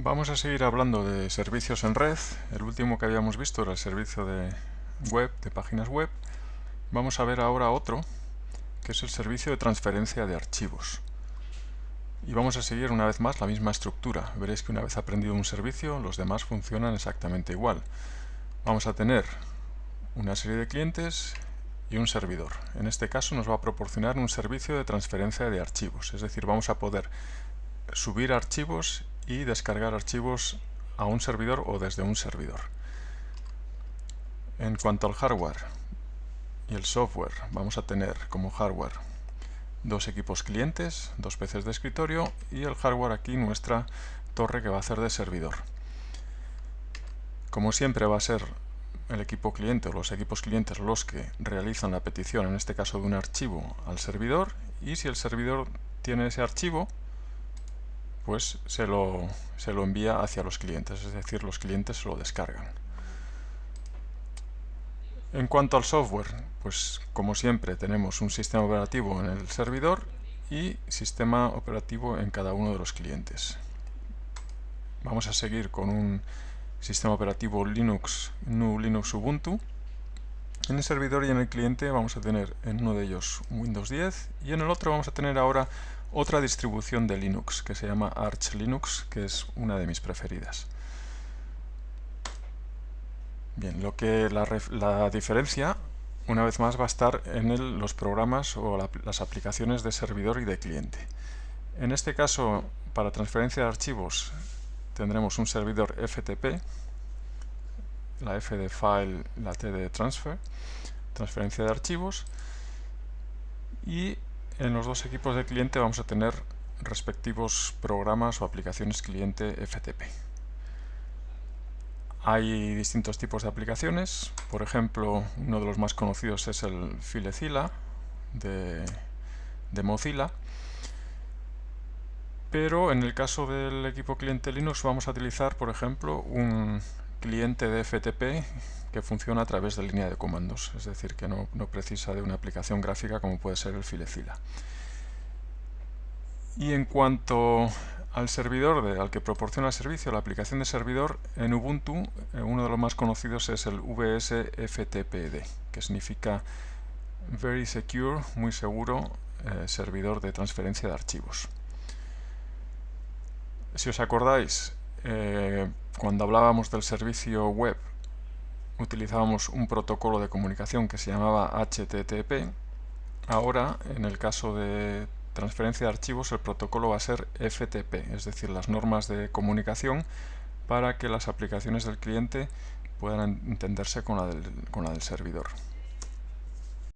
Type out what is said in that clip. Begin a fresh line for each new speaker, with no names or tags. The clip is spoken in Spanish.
Vamos a seguir hablando de servicios en red. El último que habíamos visto era el servicio de web, de páginas web. Vamos a ver ahora otro, que es el servicio de transferencia de archivos. Y vamos a seguir una vez más la misma estructura. Veréis que una vez aprendido un servicio, los demás funcionan exactamente igual. Vamos a tener una serie de clientes y un servidor. En este caso nos va a proporcionar un servicio de transferencia de archivos, es decir, vamos a poder subir archivos y descargar archivos a un servidor o desde un servidor. En cuanto al hardware y el software, vamos a tener como hardware dos equipos clientes, dos PCs de escritorio y el hardware aquí nuestra torre que va a ser de servidor. Como siempre va a ser el equipo cliente o los equipos clientes los que realizan la petición, en este caso de un archivo, al servidor y si el servidor tiene ese archivo, pues se lo, se lo envía hacia los clientes, es decir, los clientes se lo descargan. En cuanto al software, pues como siempre tenemos un sistema operativo en el servidor y sistema operativo en cada uno de los clientes. Vamos a seguir con un sistema operativo Linux, GNU Linux Ubuntu. En el servidor y en el cliente vamos a tener en uno de ellos Windows 10 y en el otro vamos a tener ahora otra distribución de Linux que se llama Arch Linux, que es una de mis preferidas. Bien, lo que la, diferencia, una vez más, va a estar en los programas o las aplicaciones de servidor y de cliente. En este caso, para transferencia de archivos, tendremos un servidor FTP, la F de File, la T de Transfer, transferencia de archivos, y en los dos equipos de cliente vamos a tener respectivos programas o aplicaciones cliente FTP. Hay distintos tipos de aplicaciones, por ejemplo, uno de los más conocidos es el FileZilla de, de Mozilla, pero en el caso del equipo cliente Linux vamos a utilizar, por ejemplo, un cliente de FTP que funciona a través de línea de comandos, es decir, que no, precisa de una aplicación gráfica como puede ser el FileZilla. Y en cuanto al servidor de, al que proporciona el servicio, la aplicación de servidor, en Ubuntu eh, uno de los más conocidos es el VSFTPD, que significa Very Secure, muy seguro, eh, servidor de transferencia de archivos. Si os acordáis, eh, cuando hablábamos del servicio web utilizábamos un protocolo de comunicación que se llamaba HTTP. Ahora, en el caso de transferencia de archivos, el protocolo va a ser FTP, es decir, las normas de comunicación para que las aplicaciones del cliente puedan entenderse con la del, con la del servidor.